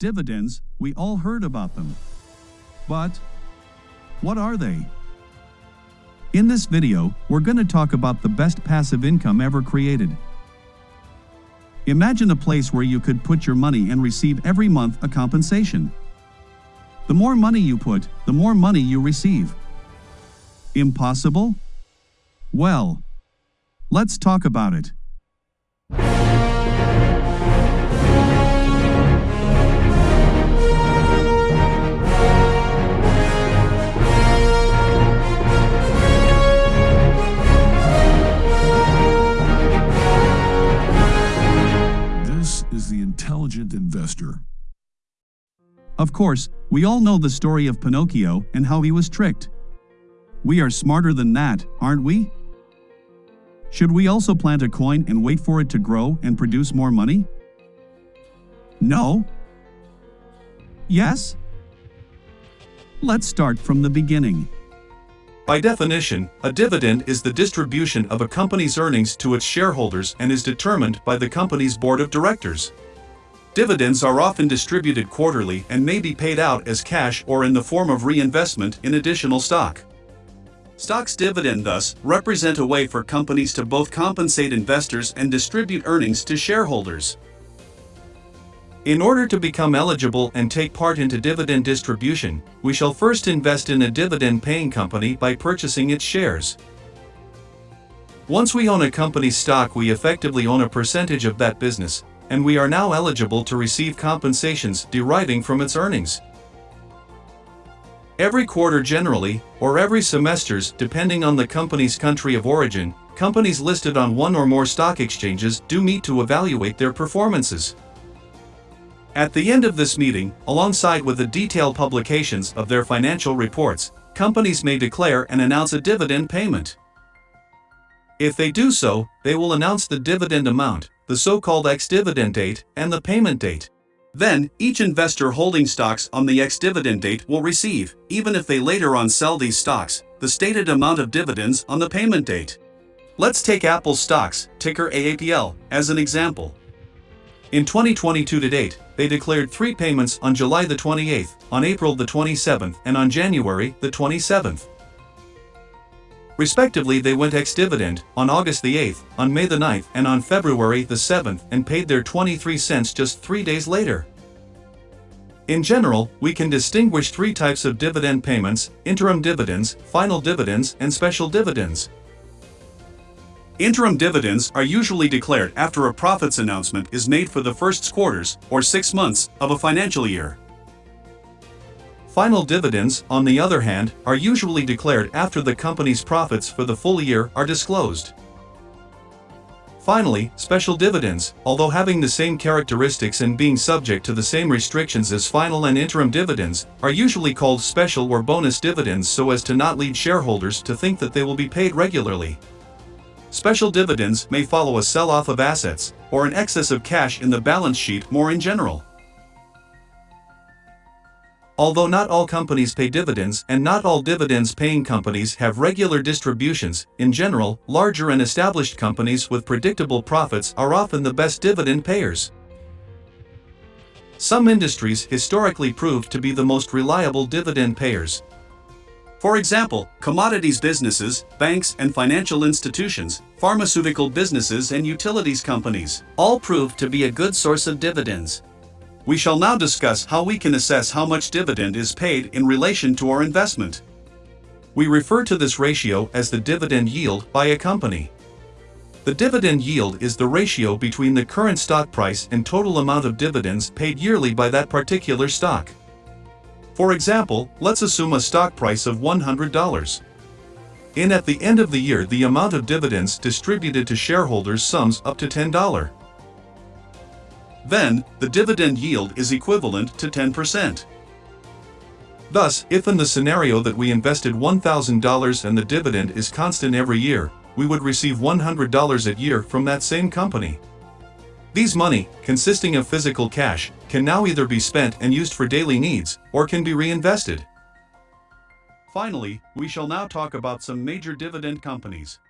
Dividends, we all heard about them. But, what are they? In this video, we're going to talk about the best passive income ever created. Imagine a place where you could put your money and receive every month a compensation. The more money you put, the more money you receive. Impossible? Well, let's talk about it. Is the intelligent investor. Of course, we all know the story of Pinocchio and how he was tricked. We are smarter than that, aren't we? Should we also plant a coin and wait for it to grow and produce more money? No? Yes? Let's start from the beginning. By definition, a dividend is the distribution of a company's earnings to its shareholders and is determined by the company's board of directors. Dividends are often distributed quarterly and may be paid out as cash or in the form of reinvestment in additional stock. Stocks dividend thus represent a way for companies to both compensate investors and distribute earnings to shareholders. In order to become eligible and take part into dividend distribution, we shall first invest in a dividend-paying company by purchasing its shares. Once we own a company's stock we effectively own a percentage of that business, and we are now eligible to receive compensations deriving from its earnings. Every quarter generally, or every semesters depending on the company's country of origin, companies listed on one or more stock exchanges do meet to evaluate their performances. At the end of this meeting, alongside with the detailed publications of their financial reports, companies may declare and announce a dividend payment. If they do so, they will announce the dividend amount, the so-called ex-dividend date, and the payment date. Then, each investor holding stocks on the ex-dividend date will receive, even if they later on sell these stocks, the stated amount of dividends on the payment date. Let's take Apple stocks, ticker AAPL, as an example. In 2022 to date, they declared three payments on July the 28th, on April the 27th, and on January the 27th. Respectively they went ex-dividend, on August the 8th, on May the 9th, and on February the 7th, and paid their 23 cents just three days later. In general, we can distinguish three types of dividend payments, interim dividends, final dividends, and special dividends. Interim dividends are usually declared after a profits announcement is made for the first quarters, or six months, of a financial year. Final dividends, on the other hand, are usually declared after the company's profits for the full year are disclosed. Finally, special dividends, although having the same characteristics and being subject to the same restrictions as final and interim dividends, are usually called special or bonus dividends so as to not lead shareholders to think that they will be paid regularly. Special dividends may follow a sell-off of assets, or an excess of cash in the balance sheet more in general. Although not all companies pay dividends and not all dividends paying companies have regular distributions, in general, larger and established companies with predictable profits are often the best dividend payers. Some industries historically proved to be the most reliable dividend payers. For example, commodities businesses, banks and financial institutions, pharmaceutical businesses and utilities companies, all proved to be a good source of dividends. We shall now discuss how we can assess how much dividend is paid in relation to our investment. We refer to this ratio as the dividend yield by a company. The dividend yield is the ratio between the current stock price and total amount of dividends paid yearly by that particular stock. For example, let's assume a stock price of $100. In at the end of the year the amount of dividends distributed to shareholders sums up to $10. Then, the dividend yield is equivalent to 10%. Thus, if in the scenario that we invested $1,000 and the dividend is constant every year, we would receive $100 a year from that same company. These money, consisting of physical cash, can now either be spent and used for daily needs, or can be reinvested. Finally, we shall now talk about some major dividend companies.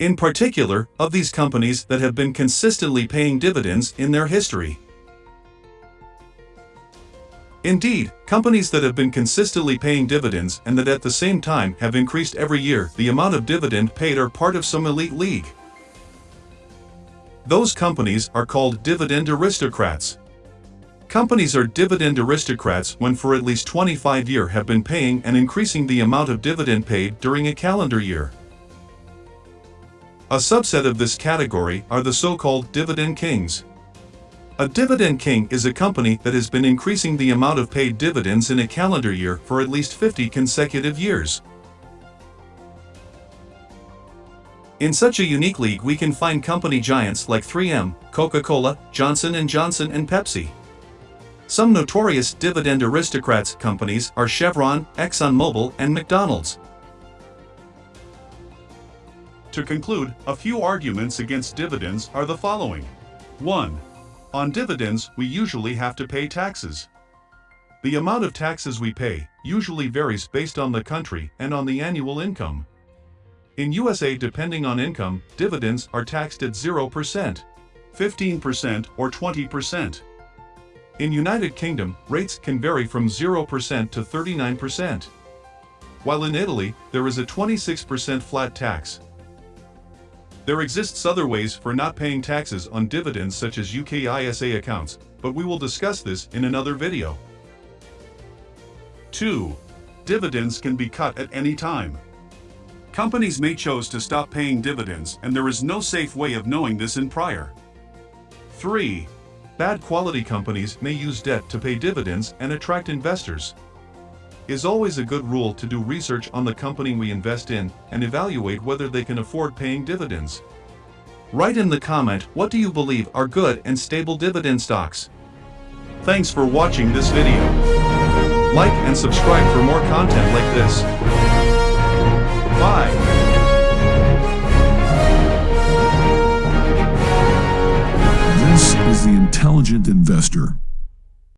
In particular, of these companies that have been consistently paying dividends in their history. Indeed, companies that have been consistently paying dividends and that at the same time have increased every year the amount of dividend paid are part of some elite league. Those companies are called dividend aristocrats. Companies are dividend aristocrats when for at least 25 years have been paying and increasing the amount of dividend paid during a calendar year. A subset of this category are the so-called dividend kings. A dividend king is a company that has been increasing the amount of paid dividends in a calendar year for at least 50 consecutive years. In such a unique league we can find company giants like 3M, Coca-Cola, Johnson & Johnson and Pepsi. Some notorious dividend aristocrats companies are Chevron, ExxonMobil and McDonald's. To conclude, a few arguments against dividends are the following. 1. On dividends, we usually have to pay taxes. The amount of taxes we pay usually varies based on the country and on the annual income. In USA depending on income, dividends are taxed at 0%, 15% or 20%. In United Kingdom, rates can vary from 0% to 39%. While in Italy, there is a 26% flat tax, there exists other ways for not paying taxes on dividends such as UK ISA accounts, but we will discuss this in another video. 2. Dividends can be cut at any time. Companies may choose to stop paying dividends and there is no safe way of knowing this in prior. 3. Bad quality companies may use debt to pay dividends and attract investors is always a good rule to do research on the company we invest in and evaluate whether they can afford paying dividends. Write in the comment what do you believe are good and stable dividend stocks. Thanks for watching this video. Like and subscribe for more content like this. Bye. This is The Intelligent Investor.